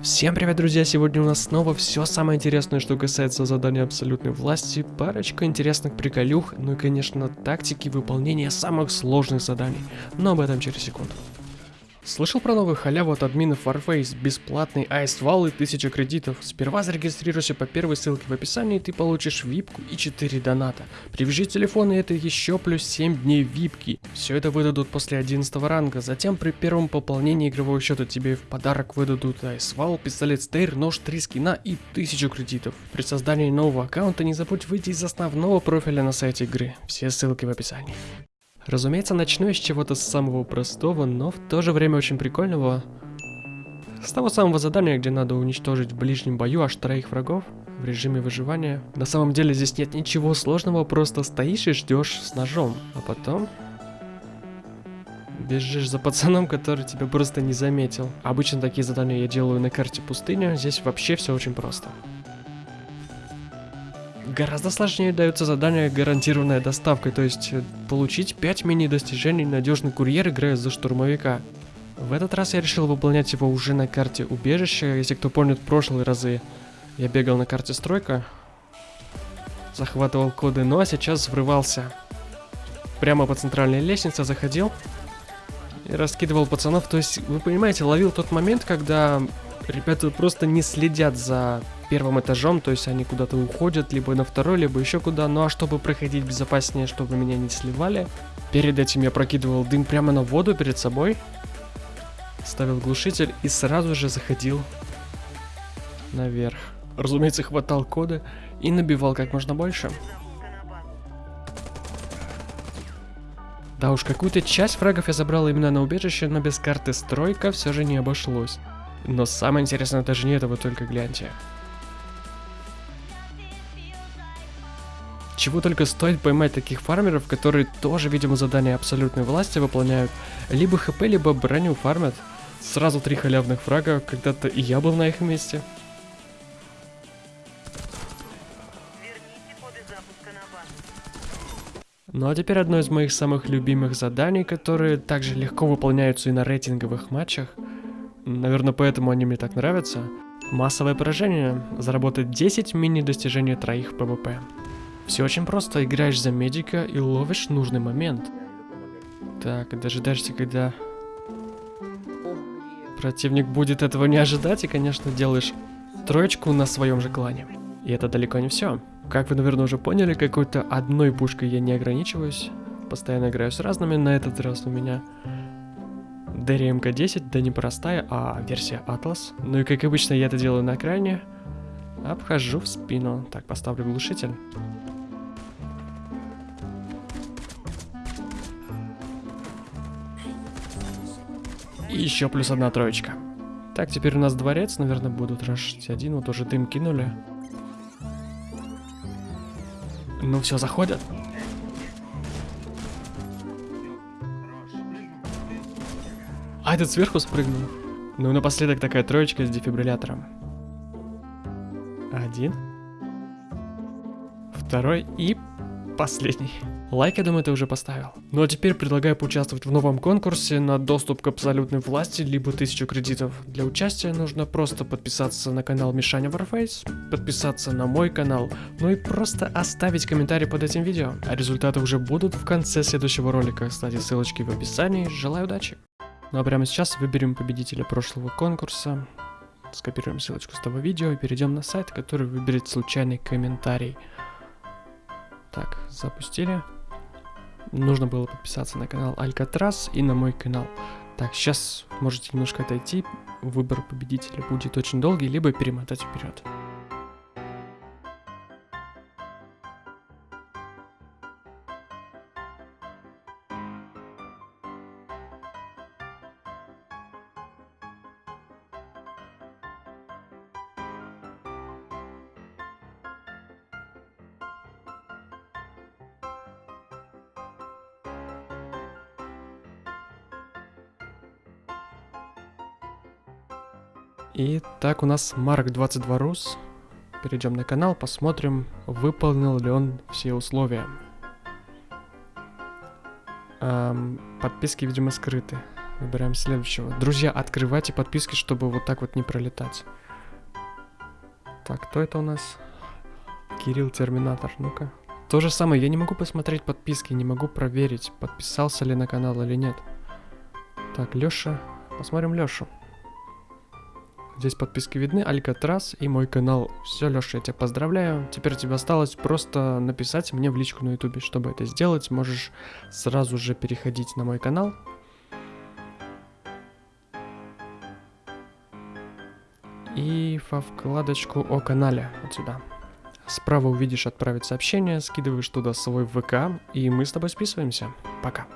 Всем привет, друзья! Сегодня у нас снова все самое интересное, что касается задания абсолютной власти, парочка интересных приколюх, ну и, конечно, тактики выполнения самых сложных заданий, но об этом через секунду. Слышал про новую халяву от админов Warface, бесплатный айс-вал и 1000 кредитов. Сперва зарегистрируйся по первой ссылке в описании, и ты получишь випку и 4 доната. Привяжи телефон и это еще плюс 7 дней випки. Все это выдадут после 11 ранга, затем при первом пополнении игрового счета тебе в подарок выдадут айс-вал, пистолет стейр, нож, 3 скина и 1000 кредитов. При создании нового аккаунта не забудь выйти из основного профиля на сайте игры. Все ссылки в описании. Разумеется, начну я с чего-то самого простого, но в то же время очень прикольного. С того самого задания, где надо уничтожить в ближнем бою аж троих врагов в режиме выживания. На самом деле здесь нет ничего сложного, просто стоишь и ждешь с ножом, а потом бежишь за пацаном, который тебя просто не заметил. Обычно такие задания я делаю на карте пустыня, здесь вообще все очень просто. Гораздо сложнее даются задания гарантированная доставкой, то есть э, получить 5 мини-достижений надежный курьер, играя за штурмовика. В этот раз я решил выполнять его уже на карте убежища, если кто помнит прошлые разы. Я бегал на карте стройка, захватывал коды, но сейчас врывался. Прямо по центральной лестнице заходил и раскидывал пацанов. То есть, вы понимаете, ловил тот момент, когда ребята просто не следят за первым этажом, то есть они куда-то уходят, либо на второй, либо еще куда. Ну а чтобы проходить безопаснее, чтобы меня не сливали, перед этим я прокидывал дым прямо на воду перед собой, ставил глушитель и сразу же заходил наверх. Разумеется, хватал коды и набивал как можно больше. Да уж, какую-то часть фрагов я забрал именно на убежище, но без карты стройка все же не обошлось. Но самое интересное даже не это, вы только гляньте. Чего только стоит поймать таких фармеров, которые тоже, видимо, задания абсолютной власти выполняют. Либо хп, либо броню фармят. Сразу три халявных фрага, когда-то и я был на их месте. Ну а теперь одно из моих самых любимых заданий, которые также легко выполняются и на рейтинговых матчах. Наверное, поэтому они мне так нравятся. Массовое поражение. Заработать 10 мини-достижений троих ПВП. Все очень просто. Играешь за медика и ловишь нужный момент. Так, дожидаешься, когда противник будет этого не ожидать, и, конечно, делаешь троечку на своем же клане. И это далеко не все. Как вы, наверное, уже поняли, какой-то одной пушкой я не ограничиваюсь. Постоянно играю с разными. На этот раз у меня DRMK-10, да не простая, а версия Atlas. Ну и как обычно я это делаю на экране. Обхожу в спину. Так, поставлю глушитель. И еще плюс одна троечка. Так, теперь у нас дворец, наверное, будут рашить один. Вот уже дым кинули. Ну все, заходят. А, этот сверху спрыгнул. Ну и напоследок такая троечка с дефибриллятором. Один. Второй и последний. Лайк, я думаю, ты уже поставил. Ну а теперь предлагаю поучаствовать в новом конкурсе на доступ к абсолютной власти, либо 1000 кредитов. Для участия нужно просто подписаться на канал Мишаня Warface, подписаться на мой канал, ну и просто оставить комментарий под этим видео. А результаты уже будут в конце следующего ролика. Кстати, ссылочки в описании. Желаю удачи! Ну а прямо сейчас выберем победителя прошлого конкурса. Скопируем ссылочку с того видео и перейдем на сайт, который выберет случайный комментарий. Так, запустили нужно было подписаться на канал Алькатрас и на мой канал. Так, сейчас можете немножко отойти, выбор победителя будет очень долгий, либо перемотать вперед. И так у нас Марк 22 Рус. Перейдем на канал, посмотрим, выполнил ли он все условия. Эм, подписки, видимо, скрыты. Выбираем следующего. Друзья, открывайте подписки, чтобы вот так вот не пролетать. Так, кто это у нас? Кирилл Терминатор, ну-ка. То же самое, я не могу посмотреть подписки, не могу проверить, подписался ли на канал или нет. Так, Лёша. Посмотрим Лёшу. Здесь подписки видны, Алькатрас и мой канал. Все, Леша, я тебя поздравляю. Теперь тебе осталось просто написать мне в личку на ютубе. Чтобы это сделать, можешь сразу же переходить на мой канал. И во вкладочку о канале, вот сюда. Справа увидишь отправить сообщение, скидываешь туда свой ВК, и мы с тобой списываемся. Пока.